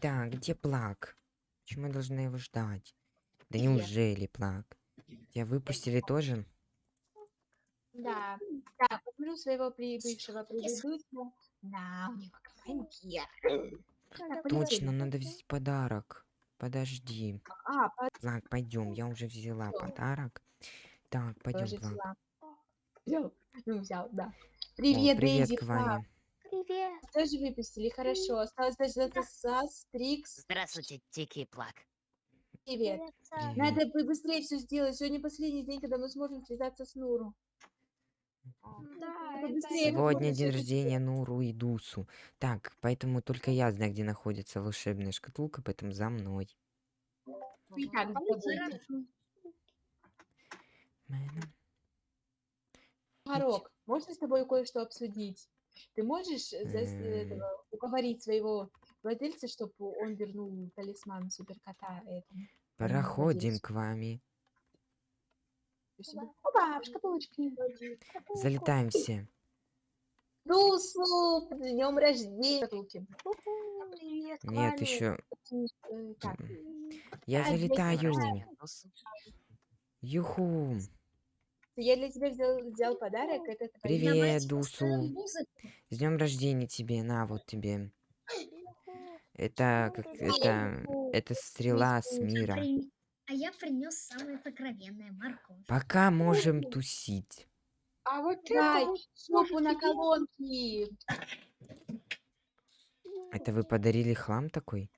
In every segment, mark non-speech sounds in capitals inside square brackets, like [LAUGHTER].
Так, где Плак? Почему я должна его ждать? Да Где? неужели Плак? Тебя выпустили тоже? Да. Да, посмотрю своего при- бывшего предыдущего. Да, у него командир. Точно, надо взять подарок. Подожди. А, по- Плак, пойдем. Я уже взяла Всё. подарок. Так, пойдем, Плак. взяла. Взял. Ну, взял, да. О, Привет, привет Дейзи, к вами. Привет. Тоже выпустили, хорошо. Осталось дождаться Сас, Трикс. Здравствуйте, Тики и Плак. Привет. Саш. Надо бы быстрее все сделать. Сегодня последний день, когда мы сможем связаться с Нуру. Да, Сегодня день рождения Нуру и Дусу. Так, поэтому только я знаю, где находится волшебная шкатулка, поэтому за мной. И так забудьте. Мэна. Марок, можно с тобой кое-что обсудить? Ты можешь э, М. этого, уговорить своего владельца, чтобы он вернул талисман суперкота этому? Проходим к вами. Опа, в шкатулочке. Залетаем все. Дусу, днем рождения. Привет, Нет, еще. Э, Так, Я А, залетаю. Юху. Я для тебя взял, взял подарок. Это Привет, Дусу. С днем рождения тебе. На, вот тебе. Это как это. Это стрела с мира. А я принес самое сокровенное морковь. Пока можем тусить. А вот Дай, шопу на колонки. Это вы подарили хлам такой?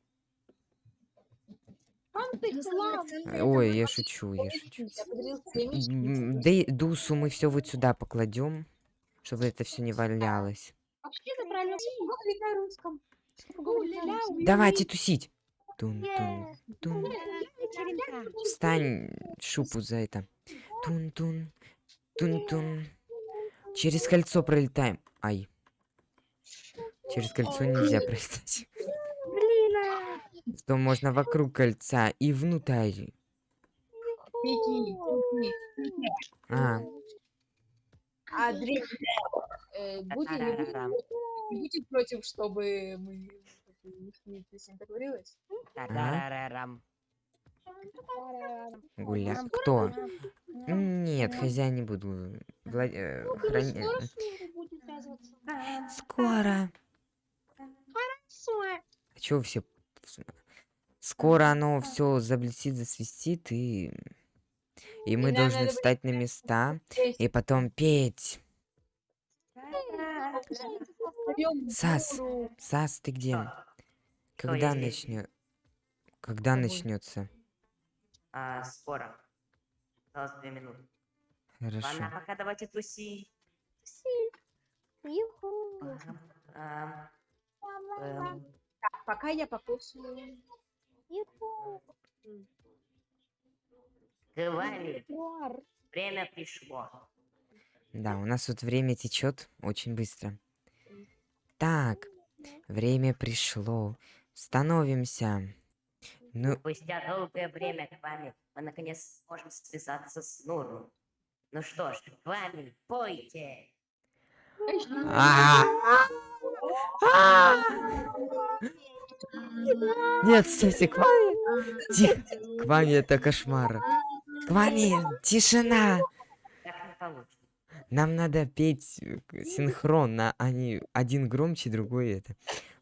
Ну, самое ценное это Ой, я шучу, я шучу. И Дусу мы все вот сюда покладем, чтобы это все не валялось. Давайте тусить. Тун, тун, тун. Встань, шупу за это. Тун, тун, тун, тун. Через кольцо пролетаем. Ай. Через кольцо нельзя пролетать. Что можно вокруг кольца и внутрь. Беги, беги. А, А, Дрей, э, будет не против, чтобы мы не песня договорилась? Та-та-ра-рам. гуля. Кто? Нет, хозяин не буду. Вла- э, храни- э, Скоро. А чё все? Скоро оно все заблестит, засвистит, и... И мы нам должны встать на места [LAUGHS] и потом петь. Сас. Сас, ты где? Когда начнет? Когда начнется? А, скоро. Осталось две минуты. Ладно, Хорошо. пока давайте туси. Юху. Ам, эм, Так, пока я покушаю. Вами Уар. время пришло. Да, у нас тут время течет очень быстро. Так, время пришло. Становимся. Ну, Спустя долгое время к вами мы наконец сможем связаться с Нуру. Ну что ж, к вами пойте. Нет, кстати, к вами. Тихо. К вами это кошмар. К вами тишина. Нам надо петь э, синхронно, а не один громче, другой это.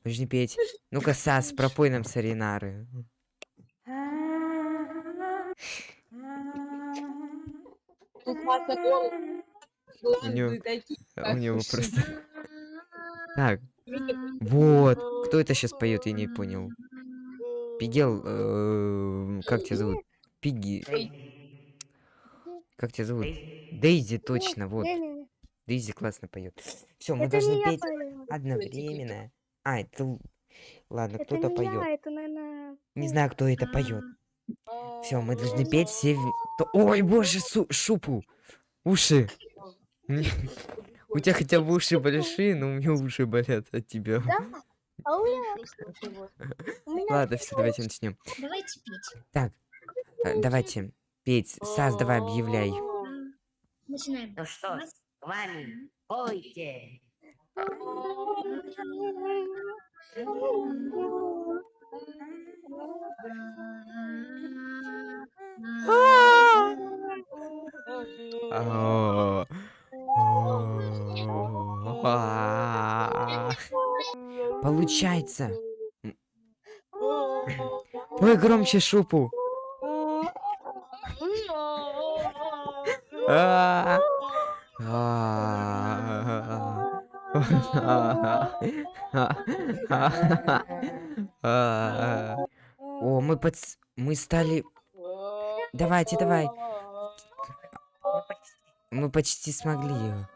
Нужно петь. Ну-ка, Сас, пропой нам саринары. Голос. него- У него просто... Так, вот. Кто это сейчас поет, я не понял. Пигел, э, как тебя зовут? Пиги, как тебя зовут? Дейзи. Точно, вот. Дейзи классно поет. Все, мы Это должны петь пою. одновременно. А, это... Ладно, кто-то поет. я, это, наверное... Не знаю, кто это поет. Все, мы должны петь все... Ой, боже, су- шупу! Уши! У тебя хотя бы уши большие, но у меня уши болят от тебя. Да? А у меня... [LAUGHS] Ладно, все, давайте начнем. Давайте пить. Так, э, давайте петь. Сас, давай объявляй. Начинаем. Ну что, с вами пойте. [LAUGHS] Oh. Получается. Пой громче шупу. А. А. О, мы подс... Мы стали... Давайте, давай. Мы почти смогли его.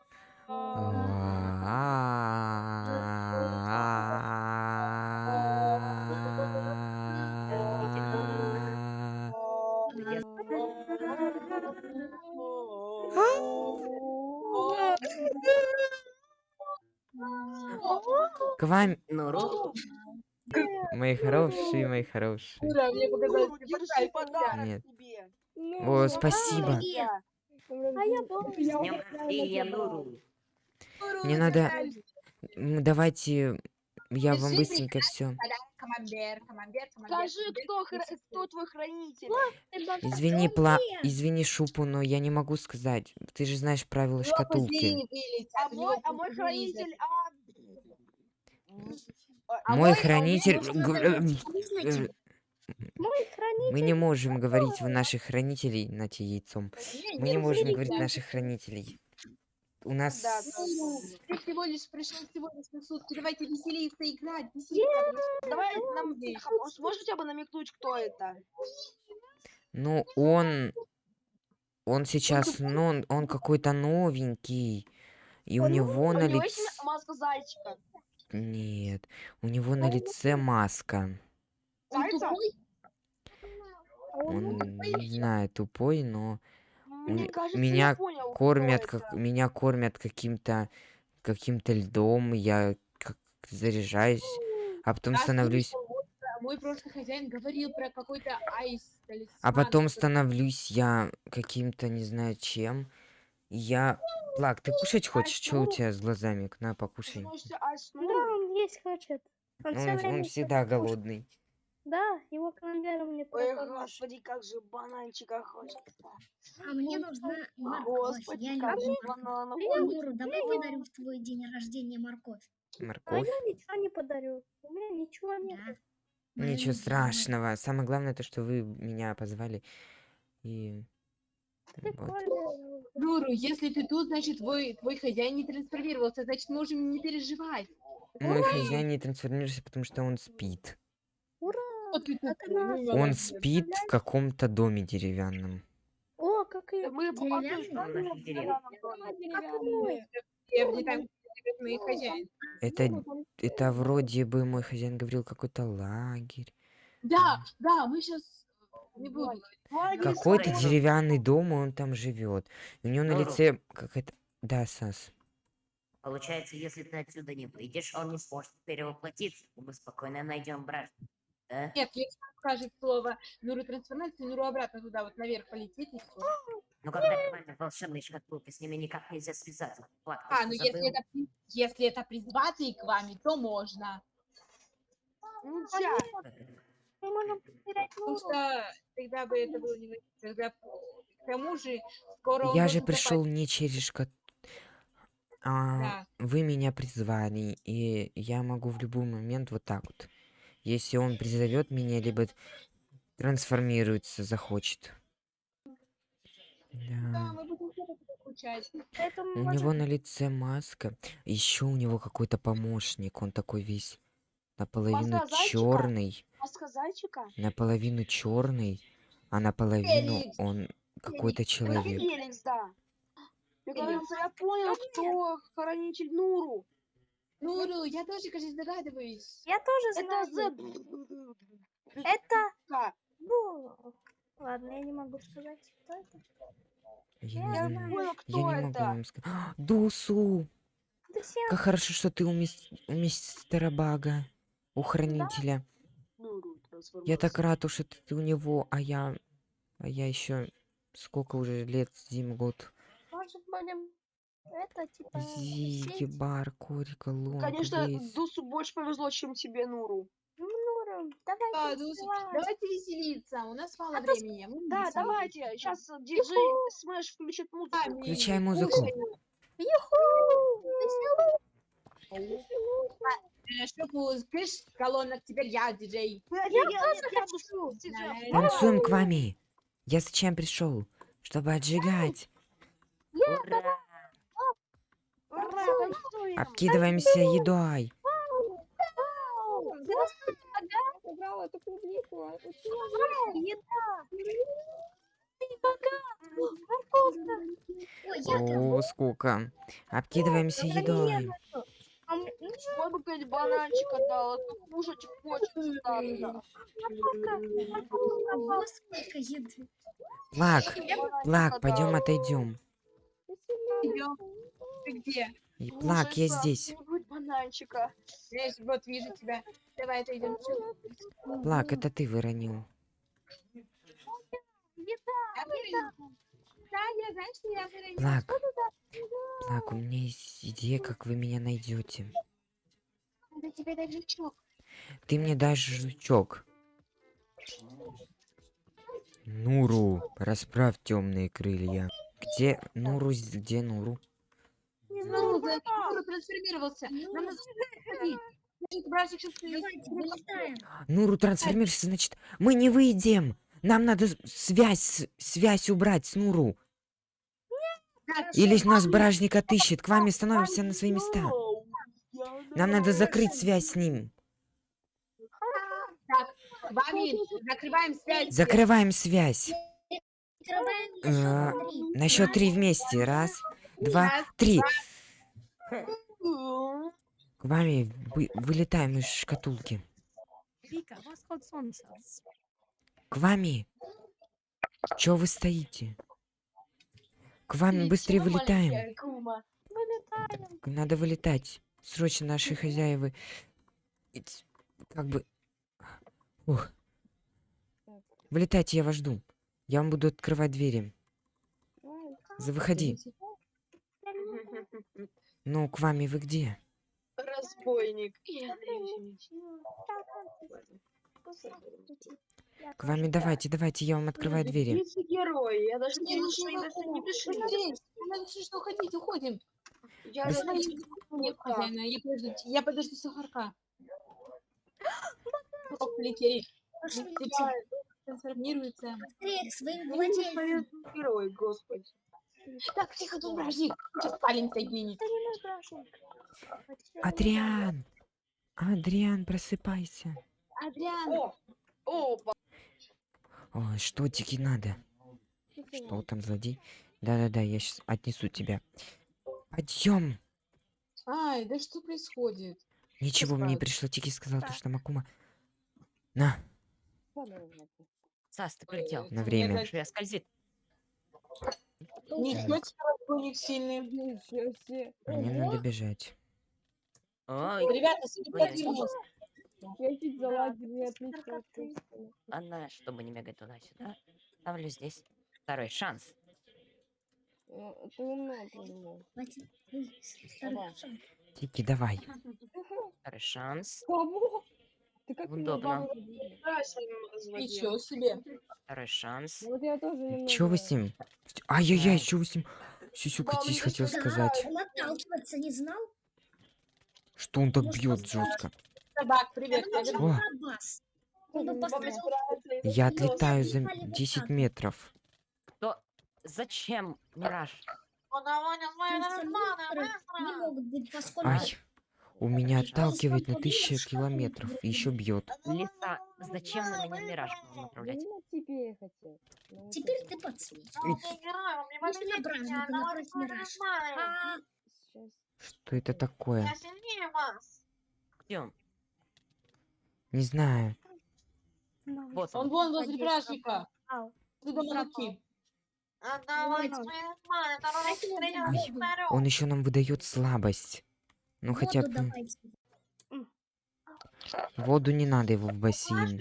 К вам, мои хорошие, мои хорошие. Ура, мне показалось, Нет. О, спасибо. А я с днем рождения, Нуру. Ура, Не ты надо- Давайте, я вам быстренько все. Скажи, кто, хра- кто твой хранитель? Извини, пла... Извини, Шупу, но я не могу сказать. Ты же знаешь правила шкатулки. А мой, а мой хранитель, а... А Мой а хранитель... можно г- сказать, э, Мы не можем говорить в наших хранителей на те яйцом. Мы не можем говорить наших хранителей. У нас... Да, Ну, Ты всего лишь пришел всего лишь на сутки. Давайте веселиться, играть, веселиться. Давай нам... Сможешь хотя бы намекнуть, кто это? Ну, он... Он сейчас, ну, он, он какой-то новенький. И у него на лице... маска зайчика? Нет. У него на лице маска. Он тупой? Он, не знаю, тупой, но Мне кажется, меня понял, кормят, как... Меня кормят каким-то... Каким-то льдом. Я как заряжаюсь. А потом Я становлюсь... а, Мой прошлый хозяин говорил про какой-то айс. А потом становлюсь я каким-то, не знаю чем. Я... Плак, ты кушать хочешь? Что у тебя с глазами? На, покушай. А Да, он есть хочет. Он, Он, он всегда голодный. Да, его командир мне Ой, пропал. господи, как же бананчика хочется. А мне нужна морковь. Господи, Я как же люблю бананов. Нуру, давай подарю в твой день рождения морковь. А Морковь. я ничего не подарю. У меня ничего нет. Да. Ничего страшного. Самое главное то, что вы меня позвали. И... вот. Нуру, если ты тут, значит, твой, твой хозяин не трансформировался, значит, можем не переживать. Мой хозяин не трансформируется, потому что он спит. Он молодец. спит в каком-то доме деревянном. О, как и... Мы Он. Это, это вроде бы мой хозяин говорил какой-то лагерь. Да, да, мы сейчас не буду. говорить. Какой-то Ой, ну- деревянный дом, и он там живет. У него на лице какая-то... Да, Сас. Получается, если ты отсюда не выйдешь, он не сможет перевоплотиться. Мы спокойно найдем брат. Да? Нет, если он скажет слово Нуру трансформации, Нуру обратно туда, вот наверх полетит и все. Но когда команда волшебной шкатулки, с ними никак нельзя связаться. Ты А, ну если это, если это призватый к вами, то можно. Нельзя. Мы можем потерять Потому Нуру. что тогда бы это было не... Тогда, к тому же, скоро Я же пришел не через шкат... А, Да. вы меня призвали, и я могу в любой момент вот так вот. Если он призовет меня, либо трансформируется, захочет. Да, Да. У можем- него на лице маска. Еще у него какой-то помощник. Он такой весь наполовину Маска черный, Маска зайчика? наполовину черный, а наполовину Феликс. он какой-то человек. Феликс, да. Феликс. кажется, я понял, кто хранитель Нуру. Нуру, я тоже, кажется, догадываюсь. Я тоже Это знаю. [LAUGHS] Это... Да. Ну, ладно, я не могу сказать, кто это. Я не знаю. Я не могу это. вам сказать. Дусу! Как хорошо, что ты у, мис... у мистера Бага, у хранителя. Нуру Я так рад, что ты у него, а я... А я еще... Сколько уже лет, Зим, год. может будем... Это типа... Зиги, сеть? бар, корика, лонг, Конечно, вейс. Дусу больше повезло, чем тебе, Нуру. Ну, Нура, Давайте Да, вставай. Давайте веселиться, у нас мало А времени. мы Да, давайте, сейчас диджей Смэш включит музыку. Включай музыку. слушаем. Э, Шопу, скажешь, колонок, теперь я диджей. Я, я, я, я буду диджеем. Танцуем к вами. Я зачем пришел? Чтобы отжигать. Ура! Ура. Обкидываемся едой. Эту клубнику. О, сколько. Обкидываемся едой. Бы то кушать хочется сколько еды. Бананчика Плак, пойдем отойдем. Ты где? И Плак, я здесь. бананчика. Знаешь, вот вижу тебя. Давай отойдем. Плак, это ты выронил. Да, выронила. Плак. Плак, у меня есть идея, как вы меня найдете. Надо тебе дать жучок. Ты мне дашь жучок. Нуру, расправь темные крылья. Где Нуру? Где Нуру? Ну, да, Юра трансформировался. Нам надо сходить. Значит, братик сейчас Давайте, вылетаем. Нуру трансформируется, значит, мы не выйдем. Нам надо связь, связь убрать с Нуру. Или нас бражник отыщет. К вами становимся на свои места. Нам надо на- закрыть связь с ним. Так, вами закрываем связь. Закрываем связь. Э, на счет три. Вместе. Раз, два, три. К вами вы- вылетаем из шкатулки. Вика, восход солнца. К вами. Чё вы стоите? К вами ты быстрее чё, вылетаем. кума? Надо вылетать. Срочно наши хозяевы. Как бы... Ух. Вылетайте, я вас жду. Я вам буду открывать двери. За- Выходи. [LAUGHS] Ну, к вами вы где? Разбойник. К вами давайте, давайте, я вам открываю двери. Герой, я даже не Не, ничего ну, ну, что уходить, уходим. Я Нет, хозяина, подожду, я подожду сахарка. Полетели. Трансформируется. быстрее к своим владельцам. герой, господи. Так, тихо, тут бражник. Сейчас палим соединить. Адриан! Адриан, просыпайся. Адриан, О, о, Ой, что тебе надо? Что там, злодей? Да-да-да, я сейчас отнесу тебя. Пойдем. ай, да что происходит? Ничего, мне справится. пришло, Тики сказал, то, что Макума... На, Сас, ты прилетел. на время. Скользит. Ничего себе, разбойник сильный. Мне надо бежать. Ой, Ребята, судьба Ой, вернулась. Я чуть заладил, не отлично. она, чтобы не бегать туда-сюда, ставлю здесь второй шанс. Ты. Ой, второй шаг. Тики, давай. Второй шанс. Кого? Ты как Удобно. Ничего себе. Второй шанс. Вот я тоже. Чё вы с ним? Ай-яй-яй, чё вы с ним? Ну хотел сказать. Он отталкиваться не знал? Что он так бьет жестко? Собак, привет. О. Я отлетаю за Попали вот 10 так. метров. Кто? Зачем, Мираж? Ай, у меня отталкивает на сколько километров и еще бьет. Лиса, зачем на меня Мираж направлять? Ну, тебе я хотел. Ну, вот Теперь это. ты подсветишь. А, Если напротив Мираж. А. Что это такое? Где он? Не знаю. Вот Он он. вон возле бражника. Ау. Ты руки. Ай, он еще нам выдает слабость. Ну хотя бы давайте. воду не надо его в бассейн.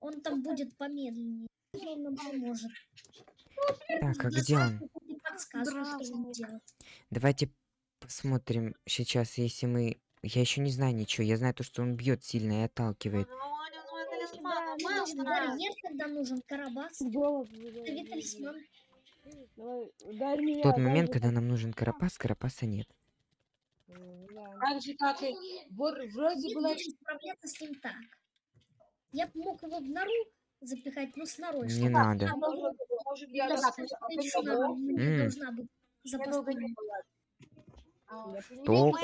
Он там будет помедленнее. Он нам поможет. Так, а где он? Давайте посмотрим сейчас, если мы Я еще не знаю ничего. Я знаю то, что он бьет сильно и отталкивает. Барьер, нужен карабас. В тот момент, когда нам нужен карапас, карапаса нет. Так же, как и вроде Я было... справляться с ним так. Я б мог его в нору запихать, но с норой. Не чтобы надо. она была- Может, я Да, раз- потому что должна быть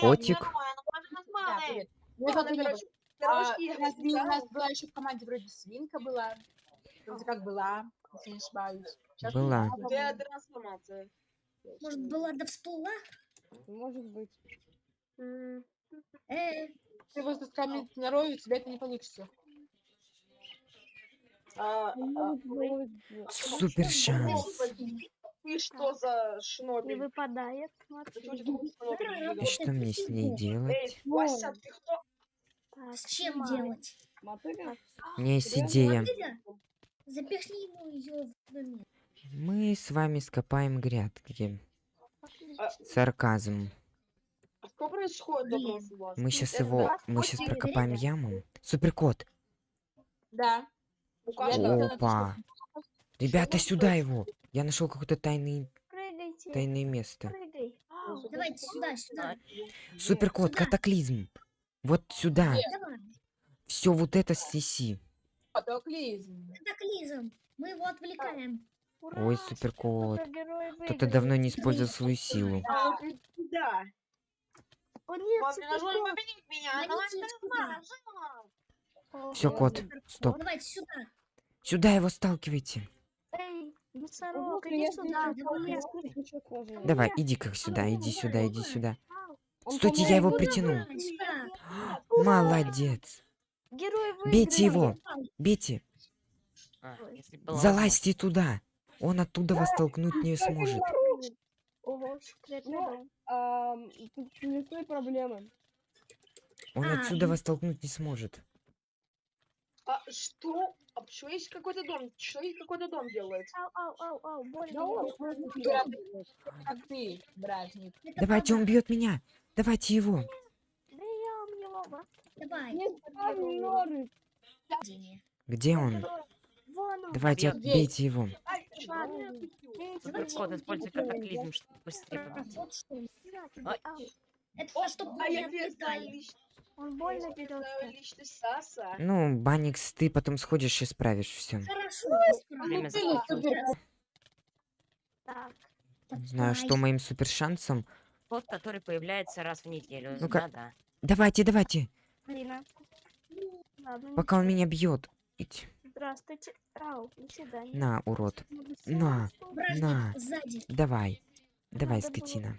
котик. Ну, Ну, как не было. А, у, нас, была еще в команде вроде свинка была. Вроде как была, если не ошибаюсь. Сейчас Была. трансформация? Может, была да всплыла? Может быть. Э, Ты скамить на рою, у тебя это не получится. А, а, Супер шанс. Ты что за Не шнобель? выпадает. И что мне с ней Эй, делать? Вася, ты кто? С чем делать? У меня есть идея. Запихни ему ее в. Мы с вами скопаем грядки. А, Сарказм. А что происходит вас? Мы сейчас Это его... да? Мы сейчас Окей, прокопаем время. яму. Суперкот. Да. У каждого Опа. Ребята, сюда его. Я нашел какое-то Прыгайте. тайное место. Прыгай. Давайте сюда, сюда. Суперкот, Сюда. катаклизм. Вот сюда. Давай. Все вот это снеси. Катаклизм. Катаклизм. Мы его отвлекаем. Ура! Ой, суперкот. Кто-то давно не использовал свою силу. А, победить меня! Все, кот, стоп. Давайте сюда. Сюда его сталкивайте. Эй, носорог, иди сюда. давай. Давай, иди как сюда, иди сюда, иди сюда. Стойте, я его притянул. [GASPS] Молодец. Бейте его. Бейте. А, Залазьте туда. Он оттуда вас толкнуть не сможет. Ого, секретный Ну, дом. Принесли проблемы. Он А, отсюда вас толкнуть не сможет. А что? А почему есть какой-то дом? Что есть какой-то дом делает? Ау, ау, ау, ау, больно. Как ты, братник. Давайте, он бьет меня. Давайте его. Бьем его. Давай. Где он? Он. Давайте отбейте его. Суперкот, его. используй катаклизм, чтобы быстрее победить. Это чтобы А Он больно Саса. Ну, Баникс, ты потом сходишь и справишь все. Хорошо. Так. Знаю, что моим супер шансом. Кот, который появляется раз в неделю. Ну-ка. Давайте, давайте. Ладно, Пока он меня бьет. Ить. Здравствуйте. Ау, до свидания. На, урод. На. Бражник, На. сзади. Давай. Давай, Надо скотина.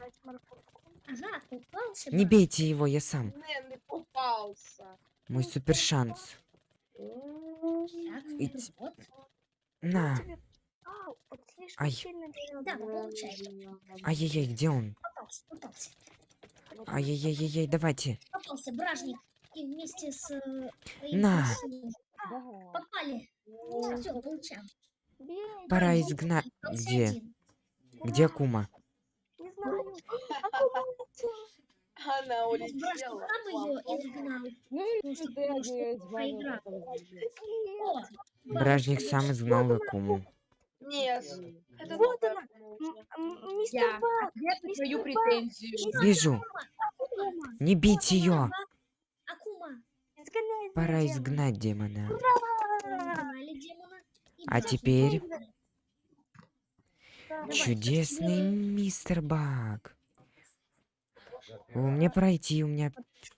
Ага, упался. Не бейте его, я сам. Ты попался. Мой супер шанс. Вот. На. Ай. Ай-яй-яй, где он? Ай-яй-яй-яй, давайте. Попался, бражник. И вместе с... э, На. Попали. Все, получаем. Пора изгнать. Где? Где Кума? Не знаю. Акума улетела. Она улетела. Бражник сам изгнал Акуму. Нет. Это Вот она. Мистер Я твою претензию. Вижу. Не бейте ее. Изгоняй Пора демона. изгнать демона. Ура! А теперь. Давай. чудесный мистер Баг. У меня пройти, у меня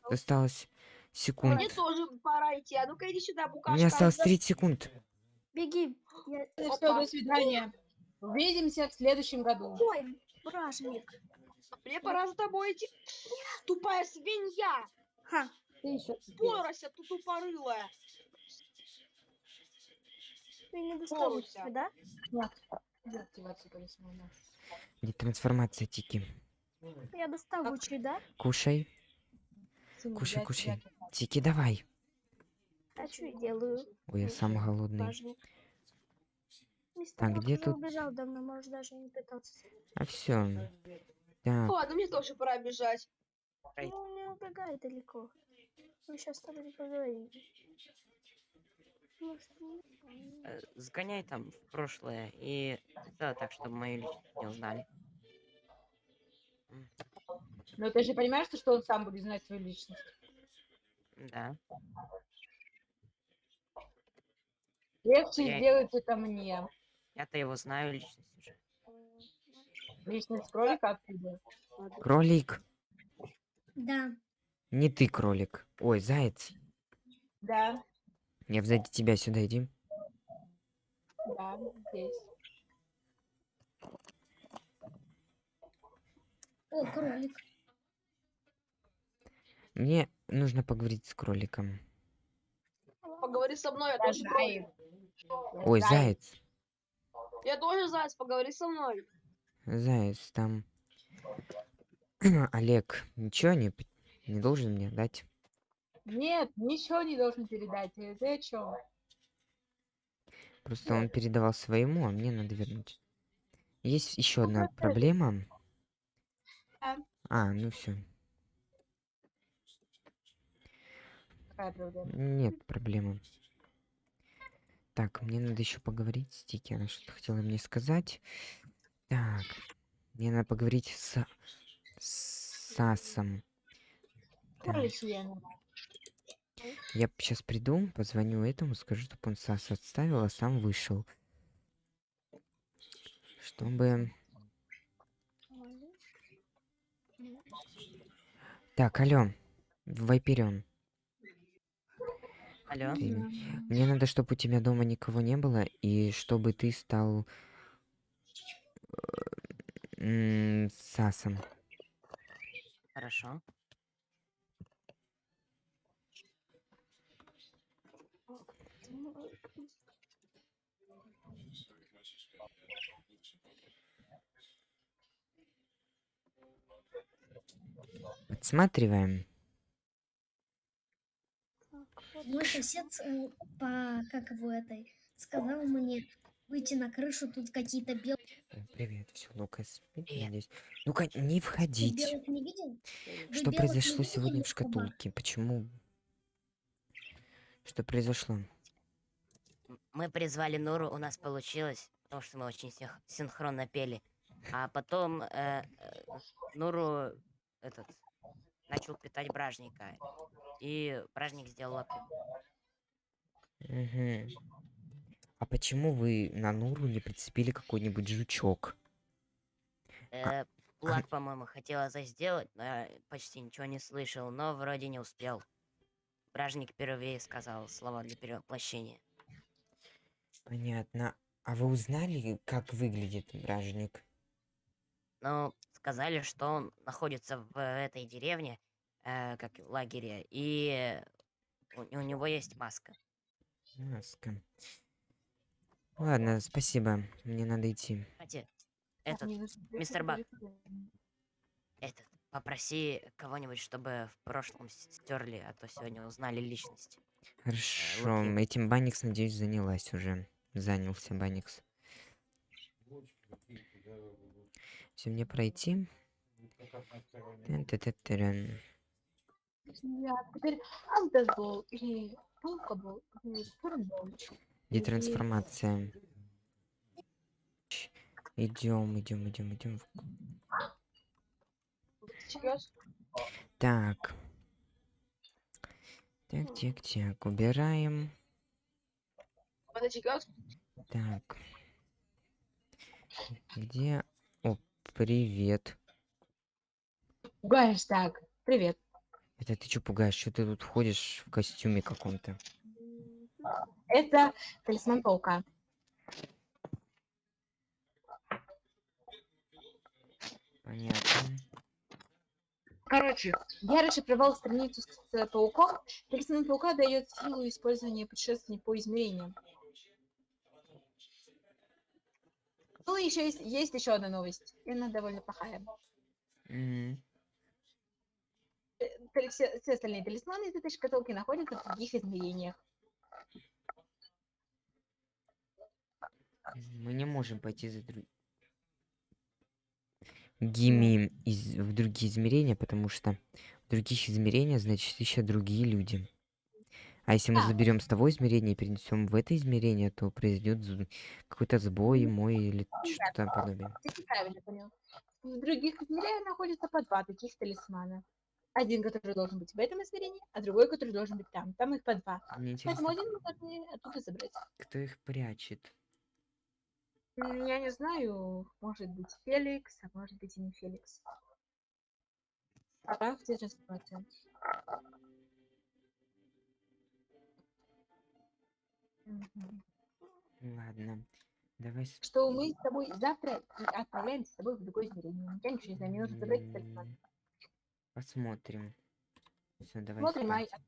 осталось секунд. Мне тоже пора идти. А ну-ка иди сюда, У букашка. меня осталось 30 секунд. Беги. Я- Все, до свидания. Увидимся в следующем году. Ой, бражник. Мне пора за тобой идти. Тупая свинья. Ха. Порося, ты тупорылая. Ты не Боруся. да? Талисмана. Не трансформация Тики. Я доставучий, да? Кушай. Кушай, кушай. Тики, давай. А что я делаю? Ой, я сам голодный. Так, где тут- убежал давно, можешь даже не пытаться. А все. Так, Ладно, мне тоже пора бежать. Ну, не убегай далеко. Мы сейчас с тобой поговорим. Может, ну, Э, Сгоняй там в прошлое и сделай так, чтобы мою личность не узнали. Но ты же понимаешь, что- что он сам будет знать свою личность? Да. Легче Я- сделать это мне. Я-то его знаю личность уже. Личность кролика откуда? Кролик. Да. Не ты кролик. Ой, заяц. Да, Я сзади тебя сюда иди. да, здесь. О, кролик. Мне нужно поговорить с кроликом. Поговори со мной, я Да, тоже кролик. заяц. Ой, Заяц. заяц. Я тоже заяц, поговори со мной. Заяц, там... [CLEARS THROAT] Олег, ничего не, не должен мне дать? Нет, ничего не должен передать. Э, Ты о чем? Просто он передавал своему, а мне надо вернуть. Есть еще Ну, одна проблема. А, ну все. Какая проблема? Нет проблемы. Так, мне надо еще поговорить с Тики. Она что-то хотела мне сказать. Так, мне надо поговорить с, с Сасом. Я сейчас приду, позвоню этому, скажу, чтобы он Сас отставил, а сам вышел. Чтобы... Так, алло, Вайперион. Алло? Ты- Мне надо, чтобы у тебя дома никого не было, и чтобы ты стал э, м, Сасом. Хорошо. Подсматриваем. Мой сосед э, по, как его этой, сказал мне выйти на крышу, тут какие-то белые. О, Привет, все, Лукас. Надеюсь. Ну-ка, не входить. не? Вы Что не произошло сегодня в Куба? шкатулке? Почему? Что произошло? Мы призвали Нуру, у нас получилось, потому что мы очень синх- синхронно пели. А потом э, э, Нуру этот начал питать бражника. И бражник сделал лапы. Мгм. А почему вы на Нуру не прицепили какой-нибудь жучок? Э, Плак, по-моему, хотел это сделать, но я почти ничего не слышал, но вроде не успел. Бражник впервые сказал слова для перевоплощения. Понятно. А вы узнали, как выглядит бражник? Но сказали, что он находится в этой деревне, э, как в лагере, и у, у него есть маска. Маска. Ладно, спасибо. Мне надо идти. Кстати, этот, мистер Бак. Этот, попроси кого-нибудь, чтобы в прошлом стерли, а то сегодня узнали личность. Хорошо, Луки. этим Баникс, надеюсь, занялась уже. Занялся Баникс. Все, мне пройти. Тын-ты-ты-тырын. Я теперь андербол или палкабол или турнбол. Детрансформация. Идем, идем, идем, идем. Сейчас. Так. Так, так, так. Убираем. Так. Где? О, привет. Пугаешь так. Привет. Это ты что пугаешь? Что ты тут ходишь в костюме каком-то? Это талисман паука. Понятно. Короче, я расшифровал страницу с э, пауком. Талисман паука дает силу использования путешествий по измерениям. Ну, еще есть, есть еще одна новость. И она довольно плохая. Мгм. Тали- Все, все остальные талисманы из этой шкатулки находятся в других измерениях. Мы не можем пойти за друг... гими из, в другие измерения, потому что в других измерениях, значит, еще другие люди. А если мы заберем с того измерения и перенесем в это измерение, то произойдет какой-то сбой мой или что-то. Ты неправильно понял. В других измерениях находится по два таких талисмана. Один, который должен быть в этом измерении, а другой, который должен быть там. Там их по два. Мне Поэтому один мы должны оттуда забрать. кто их прячет? Я не знаю, может быть Феликс, а может быть и не Феликс. Сейчас посмотрим. Мгм. Ладно, давай Что мы с тобой завтра отправляемся с тобой в другое измерение. Я ничего не знаю, мне нужно забрать посмотрим. Все, давай Смотрим, а спать.